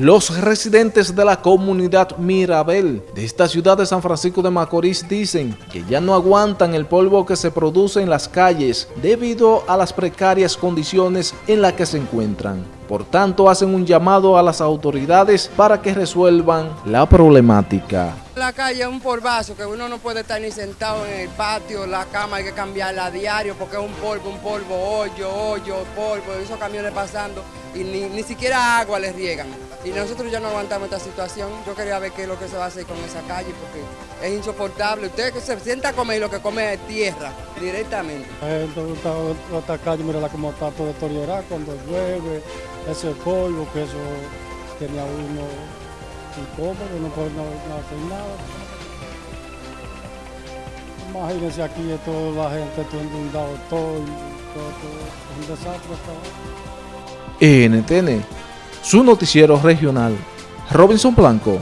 Los residentes de la comunidad Mirabel de esta ciudad de San Francisco de Macorís dicen que ya no aguantan el polvo que se produce en las calles debido a las precarias condiciones en las que se encuentran. Por tanto, hacen un llamado a las autoridades para que resuelvan la problemática. La calle es un polvazo que uno no puede estar ni sentado en el patio, la cama hay que cambiarla a diario porque es un polvo, un polvo, hoyo, hoyo, polvo, esos camiones pasando y ni, ni siquiera agua les riegan. Y nosotros ya no aguantamos esta situación. Yo quería ver qué es lo que se va a hacer con esa calle porque es insoportable. Usted que se sienta a comer y lo que come es tierra directamente. Esta calle, mira como está todo deteriorada cuando llueve, ese polvo que eso tiene a uno incómodo, no puede no, no nada. Imagínense aquí toda la gente todo inundado, todo, todo, todo, un desastre ahora. NTN, su noticiero regional, Robinson Blanco.